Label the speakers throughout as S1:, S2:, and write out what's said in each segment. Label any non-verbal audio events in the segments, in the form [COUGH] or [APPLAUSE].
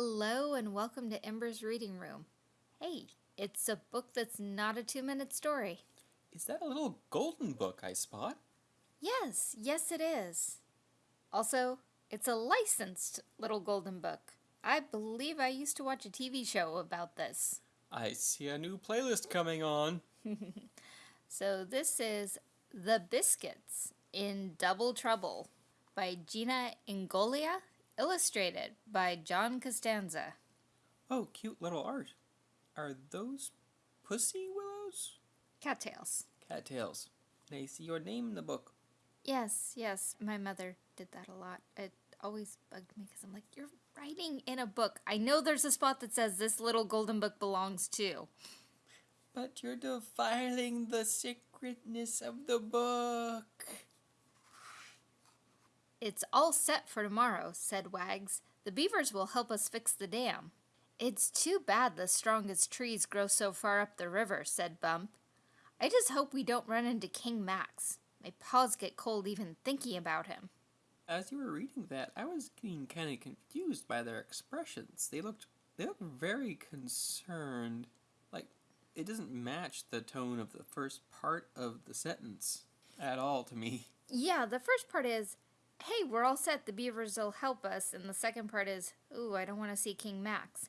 S1: Hello and welcome to Ember's Reading Room. Hey, it's a book that's not a two minute story.
S2: Is that a little golden book I spot?
S1: Yes, yes, it is. Also, it's a licensed little golden book. I believe I used to watch a TV show about this.
S2: I see a new playlist coming on. [LAUGHS]
S1: So, this is The Biskitts in Double Trouble by Gina Ingoglia, illustrated by John Costanza.
S2: Oh, cute little art. Are those pussy willows?
S1: Cattails.
S2: Cattails. I see your name in the book.
S1: Yes, yes, my mother did that a lot. It always bugged me because I'm like, you're writing in a book. I know there's a spot that says this little golden book belongs to.
S2: But you're defiling the sacredness of the book.
S1: It's all set for tomorrow, said Wags. The beavers will help us fix the dam. It's too bad the strongest trees grow so far up the river, said Bump. I just hope we don't run into King Max. My paws get cold even thinking about him.
S2: As you were reading that, I was getting kind of confused by their expressions. They looked they looked very concerned. Like it doesn't match the tone of the first part of the sentence at all to me.
S1: Yeah, the first part is, hey, we're all set, the beavers will help us. And the second part is, ooh, I don't want to see King Max.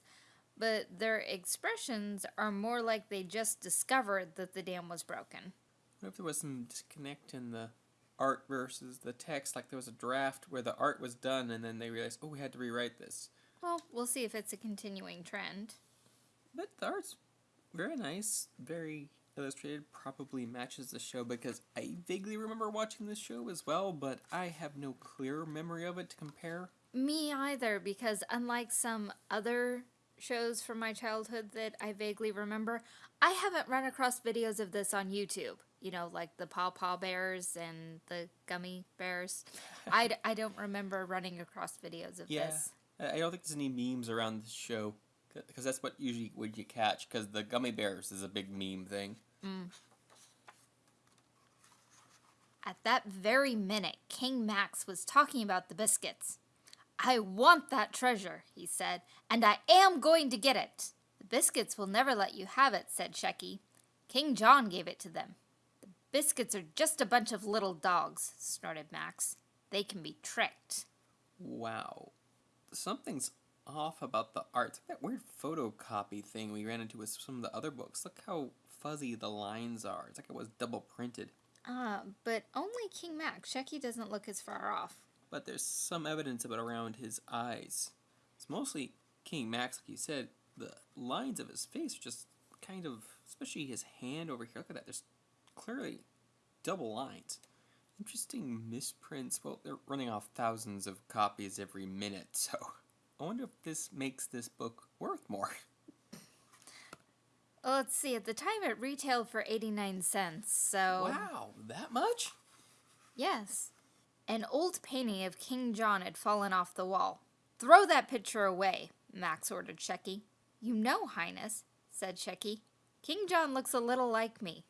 S1: But their expressions are more like they just discovered that the dam was broken.
S2: What if there was some disconnect in the art versus the text? Like there was a draft where the art was done and then they realized, oh, we had to rewrite this.
S1: Well, we'll see if it's a continuing trend.
S2: But the art's very nice, very illustrated, probably matches the show because I vaguely remember watching this show as well, but I have no clear memory of it to compare.
S1: Me either, because unlike some other shows from my childhood that I vaguely remember, I haven't run across videos of this on YouTube. You know, like the Paw Paw Bears and the Gummi Bears. [LAUGHS] I, d- I don't remember running across videos of
S2: Yeah.
S1: this.
S2: I I don't think there's any memes around the show because that's what usually would you catch because the Gummi Bears is a big meme thing. Mm.
S1: At that very minute, King Max was talking about the Biskitts. I want that treasure, he said, and I am going to get it. The Biskitts will never let you have it, said Shecky. King John gave it to them. The Biskitts are just a bunch of little dogs, snorted Max. They can be tricked.
S2: Wow, something's off about the art. It's like that weird photocopy thing we ran into with some of the other books. Look how fuzzy the lines are. It's like it was double printed.
S1: Ah, but only King Max. Shecky doesn't look as far off.
S2: but there's some evidence of it around his eyes. It's mostly King Max, like you said. The lines of his face are just kind of, especially his hand over here. Look at that. There's clearly double lines. Interesting misprints. Well, they're running off thousands of copies every minute, [LAUGHS] so I wonder if this makes this book worth more.
S1: Well, let's see. At the time, it retailed for 89 cents, so.
S2: Wow, that much?
S1: Yes. An old painting of King John had fallen off the wall. Throw that picture away, Max ordered Shecky. You know, Highness, said Shecky. King John looks a little like me.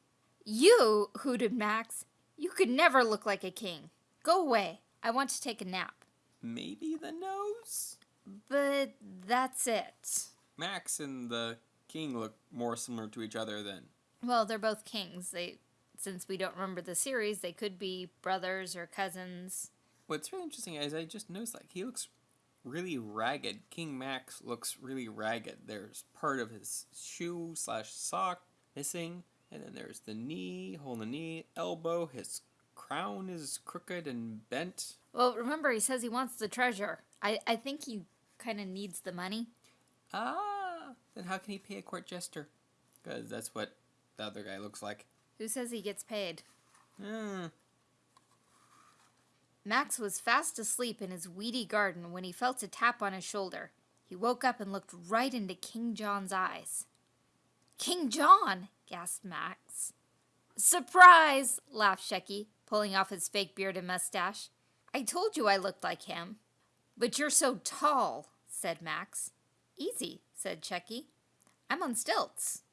S1: You, hooted Max. You could never look like a king. Go away. I want to take a nap.
S2: Maybe the nose?
S1: But that's it.
S2: Max and the king look more similar to each other than
S1: Well, they're both kings. They since we don't remember the series, they could be brothers or cousins.
S2: What's really interesting is I just noticed like he looks really ragged. King Max looks really ragged. There's part of his shoe slash sock missing, and then there's the knee, hole in the knee, elbow. His crown is crooked and bent.
S1: Well, remember, he says he wants the treasure. I, I think he kind of needs the money.
S2: Ah, then how can he pay a court jester? Because that's what the other guy looks like.
S1: Who says he gets paid?
S2: Hmm.
S1: Max was fast asleep in his weedy garden when he felt a tap on his shoulder. He woke up and looked right into King John's eyes. King John! gasped Max. Surprise! laughed Shecky, pulling off his fake beard and mustache. I told you I looked like him. But you're so tall, said Max. Easy, said Shecky. I'm on stilts.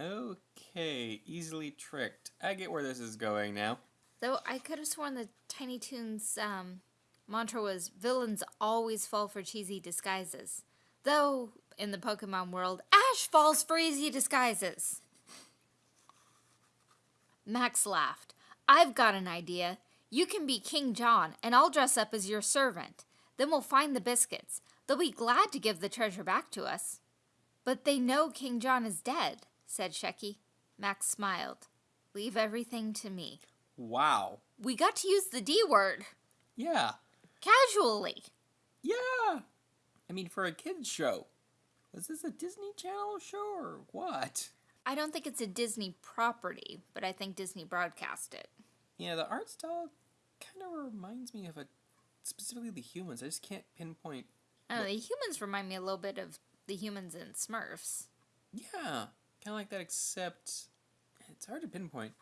S2: Okay, easily tricked. I get where this is going now.
S1: Though I could have sworn the Tiny Toons um, mantra was villains always fall for cheesy disguises. Though, in the Pokemon world, Ash falls for easy disguises. Max laughed. I've got an idea. You can be King John, and I'll dress up as your servant. Then we'll find the Biskitts. They'll be glad to give the treasure back to us. But they know King John is dead, said Shecky. Max smiled. Leave everything to me.
S2: Wow.
S1: We got to use the D word.
S2: Yeah.
S1: Casually.
S2: Yeah. I mean, for a kids show. Was this a Disney Channel show or what?
S1: I don't think it's a Disney property, but I think Disney broadcast it.
S2: Yeah, the art style kind of reminds me of a specifically the humans. I just can't pinpoint.
S1: Oh, the humans remind me a little bit of the humans in Smurfs.
S2: Yeah, kind of like that, except it's hard to pinpoint.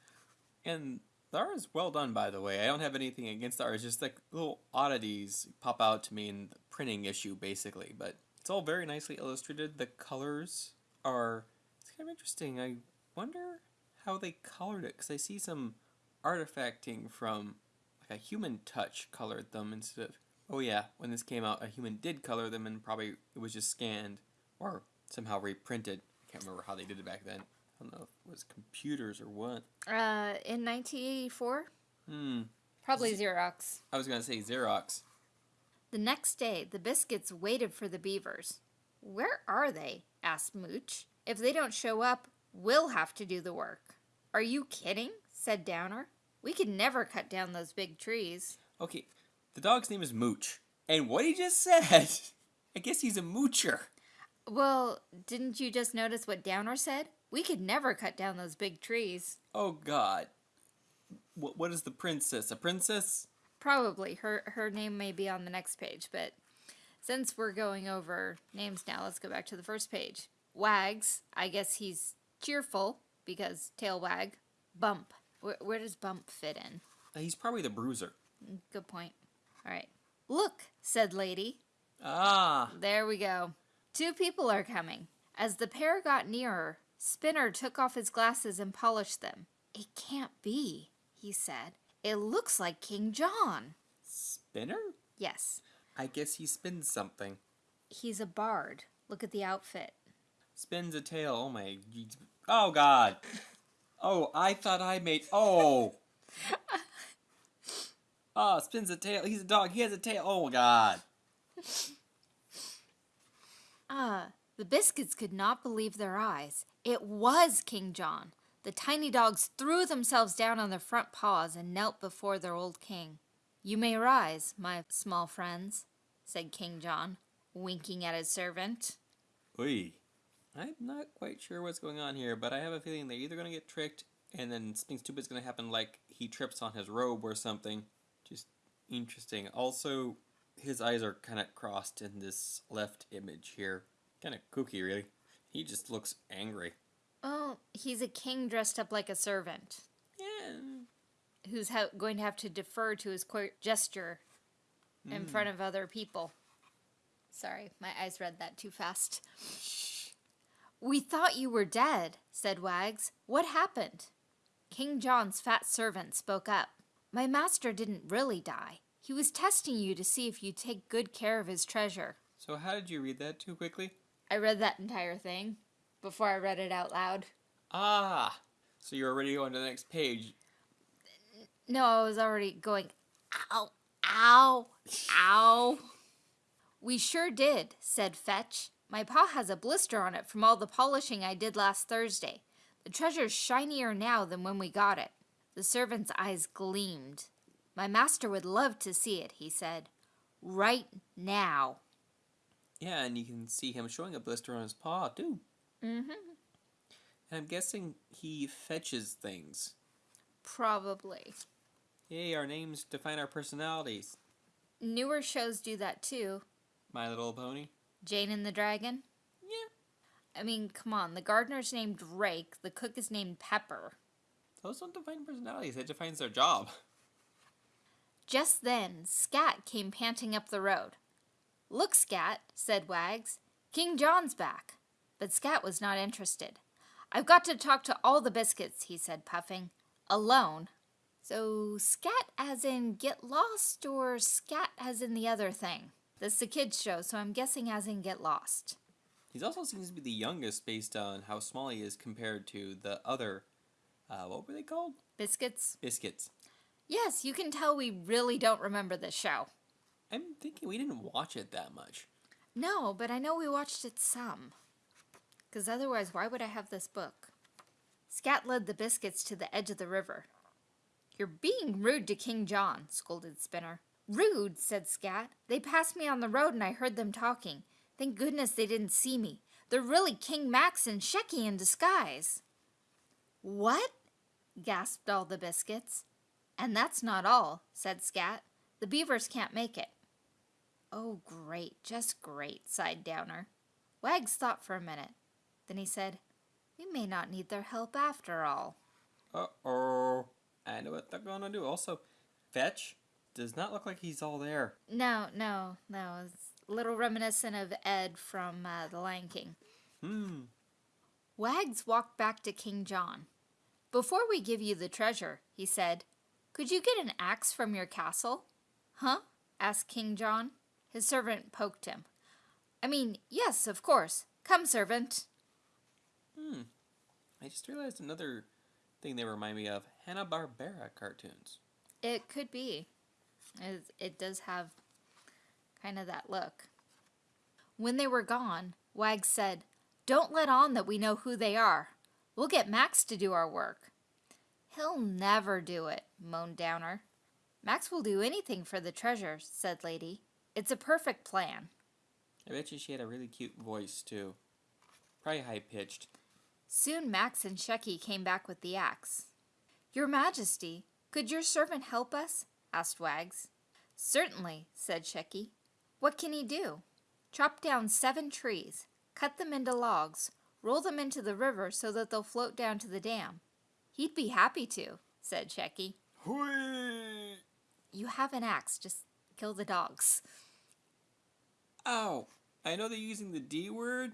S2: And the art is well done, by the way. I don't have anything against the art. It's just like little oddities pop out to me in the printing issue, basically. But it's all very nicely illustrated. The colors are it's kind of interesting. I wonder how they colored it because I see some artifacting from like a human touch colored them instead of oh yeah when this came out a human did color them and probably it was just scanned or somehow reprinted. I can't remember how they did it back then. I don't know if it was computers or what.
S1: Uh, in 1984?
S2: Hmm.
S1: Probably Xerox.
S2: I was gonna say Xerox.
S1: The next day, the Biskitts waited for the beavers. Where are they? asked Mooch. If they don't show up, we'll have to do the work. Are you kidding? said Downer. We could never cut down those big trees.
S2: Okay, the dog's name is Mooch, and what he just said, [LAUGHS] I guess he's a moocher.
S1: Well, didn't you just notice what Downer said? We could never cut down those big trees.
S2: Oh God. What what is the princess? A princess?
S1: Probably. Her her name may be on the next page, but since we're going over names now, let's go back to the first page. Wags, I guess he's cheerful because tail wag. Bump. Where, where does Bump fit in?
S2: Uh, He's probably the bruiser.
S1: Good point. All right. Look, said Lady.
S2: Ah,
S1: There we go. Two people are coming. As the pair got nearer, Spinner took off his glasses and polished them. It can't be, he said. It looks like King John.
S2: spinner?
S1: Yes,
S2: I guess he spins something.
S1: he's a bard. Look at the outfit.
S2: Spins a tail. Oh my. Oh God. Oh, I thought I made. Oh. Oh, [LAUGHS] spins a tail. He's a dog. He has a tail. Oh God.
S1: Ah, the Biskitts could not believe their eyes. It was King John. The tiny dogs threw themselves down on their front paws and knelt before their old king. You may rise, my small friends, said King John, winking at his servant.
S2: Oi. I'm not quite sure what's going on here, but I have a feeling they're either going to get tricked and then something stupid's going to happen like he trips on his robe or something. Just interesting. Also, his eyes are kind of crossed in this left image here. Kind of kooky, really. He just looks angry.
S1: Oh, he's a king dressed up like a servant
S2: Yeah.
S1: who's going to have to defer to his court jester in hmm. front of other people. Sorry, my eyes read that too fast. [LAUGHS] We thought you were dead, said Wags. What happened? King John's fat servant spoke up. My master didn't really die. He was testing you to see if you'd take good care of his treasure.
S2: So, how did you read that too quickly?
S1: I read that entire thing before I read it out loud.
S2: Ah! So, you're already going to the next page.
S1: No, I was already going, ow, ow, ow. [LAUGHS] We sure did, said Fetch. My paw has a blister on it from all the polishing I did last Thursday. The treasure's shinier now than when we got it. The servant's eyes gleamed. My master would love to see it, he said. Right now.
S2: Yeah, and you can see him showing a blister on his paw, too.
S1: Mm-hmm.
S2: And I'm guessing he fetches things.
S1: Probably.
S2: Yay, our names define our personalities.
S1: Newer shows do that too.
S2: My Little Pony.
S1: Jane and the Dragon.
S2: Yeah.
S1: I mean, come on. The gardener's named Drake. The cook is named Pepper.
S2: Those don't define personalities, that defines their job.
S1: Just then, Scat came panting up the road. Look, Scat, said Wags. King John's back. But Scat was not interested. I've got to talk to all the Biskitts, he said, puffing. Alone. So, scat as in get lost or scat as in the other thing? This is a kid's show, so I'm guessing as in get lost.
S2: He also seems to be the youngest based on how small he is compared to the other, uh, what were they called?
S1: Biskitts?
S2: Biskitts.
S1: Yes, you can tell we really don't remember this show.
S2: I'm thinking we didn't watch it that much.
S1: No, but I know we watched it some. Because otherwise, why would I have this book? Scat led the Biskitts to the edge of the river. You're being rude to King John, scolded Spinner. Rude, said Scat. They passed me on the road and I heard them talking. Thank goodness they didn't see me. They're really King Max and Shecky in disguise. What? gasped all the Biskitts. And that's not all, said Scat. The beavers can't make it. Oh, great, just great, sighed Downer. Wags thought for a minute. Then he said, We may not need their help after all.
S2: Uh oh. I know what they're gonna do. Also, Fetch does not look like he's all there.
S1: No, no, no. It's a little reminiscent of Ed from uh, The Lion King.
S2: Hmm.
S1: Wags walked back to King John. Before we give you the treasure, he said, could you get an axe from your castle? Huh? asked King John. His servant poked him. I mean, yes, of course. Come, servant.
S2: Hmm. I just realized another thing they remind me of Hanna-Barbera cartoons.
S1: It could be. It, it does have kind of that look. When they were gone, Wags said, Don't let on that we know who they are. We'll get Max to do our work. He'll never do it, moaned Downer. Max will do anything for the treasure, said Lady. It's a perfect plan.
S2: I bet you she had a really cute voice, too. Probably high-pitched.
S1: Soon Max and Shecky came back with the axe. Your Majesty, could your servant help us? Asked Wags. Certainly, said Shecky. What can he do? Chop down seven trees, cut them into logs, roll them into the river so that they'll float down to the dam. He'd be happy to, said Shecky.
S2: Whee!
S1: You have an axe, just kill the dogs.
S2: Ow! I know they're using the D word,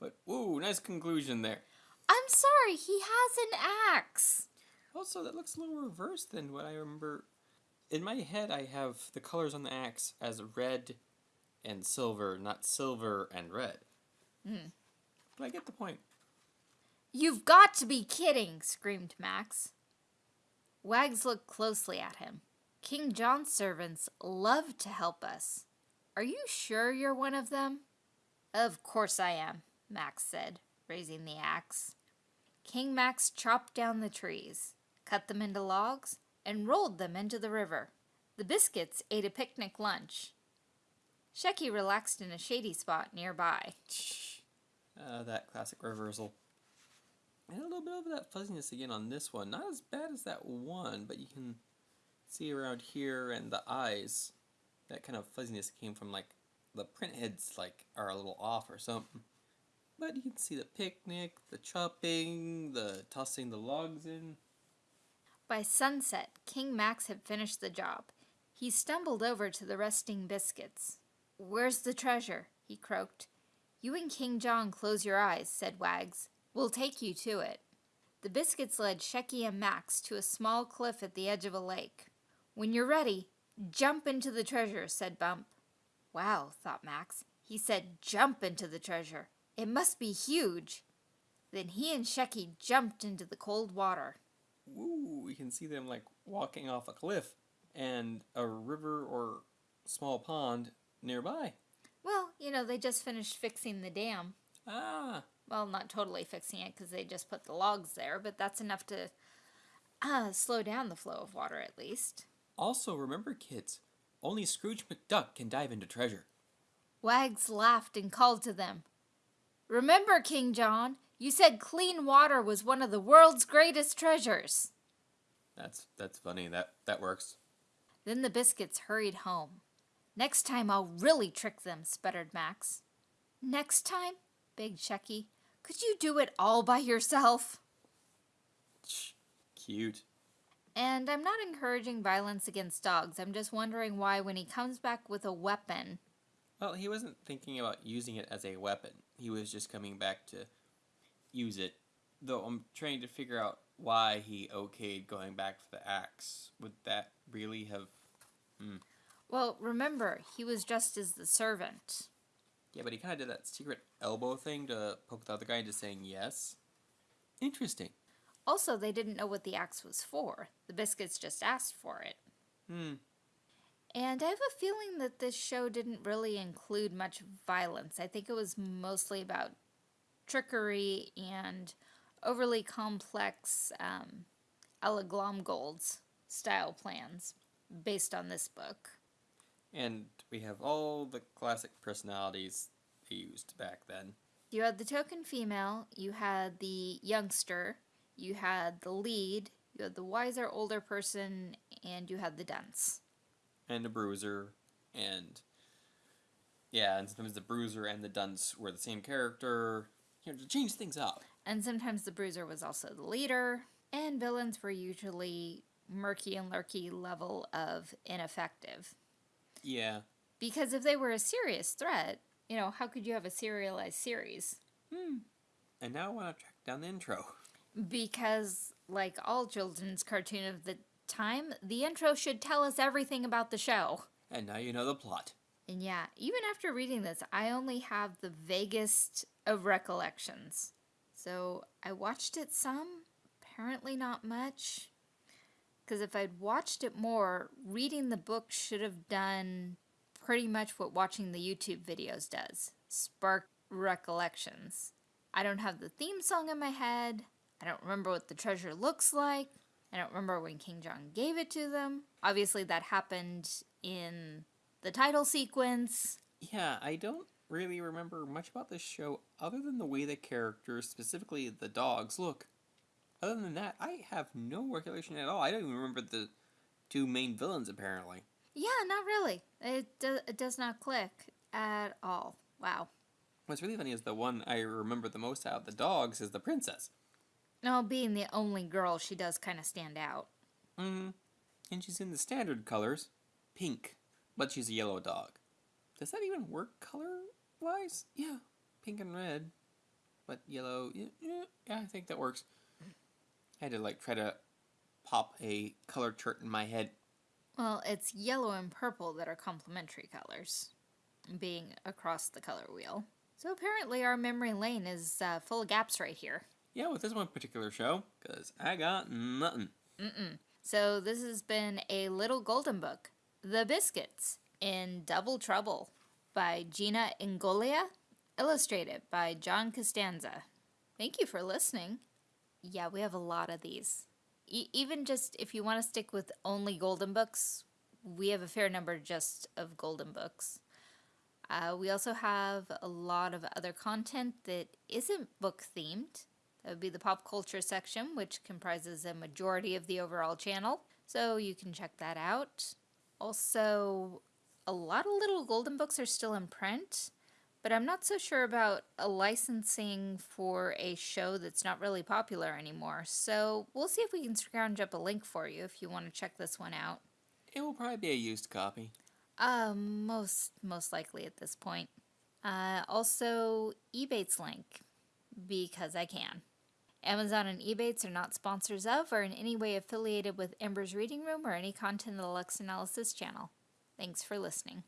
S2: but whoa, nice conclusion there.
S1: I'm sorry, he has an axe.
S2: Also, that looks a little reversed than what I remember. In my head, I have the colors on the axe as red and silver, not silver and red.
S1: Hmm.
S2: But I get the point.
S1: You've got to be kidding, screamed Max. Wags looked closely at him. King John's servants love to help us. Are you sure you're one of them? Of course I am, Max said, raising the axe. King Max chopped down the trees, cut them into logs, and rolled them into the river. The Biskitts ate a picnic lunch. Shecky relaxed in a shady spot nearby.
S2: Uh, that classic reversal. And a little bit of that fuzziness again on this one. Not as bad as that one, but you can see around here and the eyes. That kind of fuzziness came from like the print heads like are a little off or something. But you can see the picnic, the chopping, the tossing the logs in.
S1: By sunset, King Max had finished the job. He stumbled over to the resting Biskitts. Where's the treasure? he croaked. You and King John close your eyes, said Wags. We'll take you to it. The Biskitts led Shecky and Max to a small cliff at the edge of a lake. When you're ready, jump into the treasure, said Bump. Wow, thought Max. He said jump into the treasure. It must be huge. Then he and Shecky jumped into the cold water.
S2: Ooh, we can see them like walking off a cliff and a river or small pond nearby.
S1: Well, you know, they just finished fixing the dam.
S2: Ah,
S1: Well, not totally fixing it because they just put the logs there, but that's enough to uh, slow down the flow of water at least.
S2: also remember kids, only Scrooge McDuck can dive into treasure.
S1: Wags laughed and called to them. Remember, King John, you said clean water was one of the world's greatest treasures.
S2: That's that's funny. That that works.
S1: Then the Biskitts hurried home. Next time I'll really trick them, sputtered Max. Next time? begged Shecky. Could you do it all by yourself?
S2: Cute.
S1: And I'm not encouraging violence against dogs. I'm just wondering why, when he comes back with a weapon,
S2: Well, he wasn't thinking about using it as a weapon. He was just coming back to use it. Though I'm trying to figure out why he okayed going back for the axe. Would that really have.
S1: Well, remember, he was just as the servant.
S2: Yeah, but he kind of did that secret elbow thing to poke the other guy into saying yes. Interesting.
S1: Also, they didn't know what the axe was for. The Biskitts just asked for it.
S2: Hmm.
S1: And I have a feeling that this show didn't really include much violence. I think it was mostly about trickery and overly complex um, Ella Glomgold's style plans based on this book.
S2: And we have all the classic personalities they used back then.
S1: You had the token female, you had the youngster, you had the lead, you had the wiser older person, and you had the dunce.
S2: And a bruiser, and. Yeah, and sometimes the bruiser and the dunce were the same character. You know, to change things up.
S1: And sometimes the bruiser was also the leader, and villains were usually murky and lurky level of ineffective.
S2: Yeah.
S1: Because if they were a serious threat, you know, how could you have a serialized series? Hmm.
S2: And now I want to track down the intro.
S1: Because, like all children's cartoon of the time, the intro should tell us everything about the show.
S2: And now you know the plot.
S1: And yeah, even after reading this, I only have the vaguest of recollections. So I watched it some, apparently not much. Because if I'd watched it more, reading the book should have done pretty much what watching the YouTube videos does spark recollections. I don't have the theme song in my head. I don't remember what the treasure looks like. I don't remember when King John gave it to them. Obviously, that happened in the title sequence.
S2: Yeah, I don't really remember much about this show other than the way the characters, specifically the dogs, look. Other than that, I have no recollection at all. I don't even remember the two main villains, apparently.
S1: Yeah, not really. It, do, it does not click at all. Wow.
S2: What's really funny is the one I remember the most out of the dogs is the princess.
S1: No, being the only girl, she does kind of stand out.
S2: Mm-hmm. And she's in the standard colors, pink, but she's a yellow dog. Does that even work color-wise? Yeah, pink and red, but yellow. Yeah, yeah, I think that works. I had to like try to pop a color chart in my head.
S1: Well, it's yellow and purple that are complementary colors, being across the color wheel. So apparently, our memory lane is uh, full of gaps right here.
S2: Yeah, with this one particular show, because I got nothing. Mm-mm.
S1: So this has been a little golden book, The Biskitts in Double Trouble by Gina Ingoglia, illustrated by John Costanza. Thank you for listening. Yeah, we have a lot of these. E- even just if you want to stick with only golden books, we have a fair number just of golden books. Uh, we also have a lot of other content that isn't book themed. That would be the pop culture section, which comprises a majority of the overall channel. So you can check that out. Also, a lot of little golden books are still in print, but I'm not so sure about a licensing for a show that's not really popular anymore. So we'll see if we can scrounge up a link for you if you want to check this one out.
S2: It will probably be a used copy.
S1: Uh, most most likely at this point. Uh, also, Ebates link because I can. Amazon and Ebates are not sponsors of or in any way affiliated with Ember's Reading Room or any content of the Lux Analysis channel. Thanks for listening.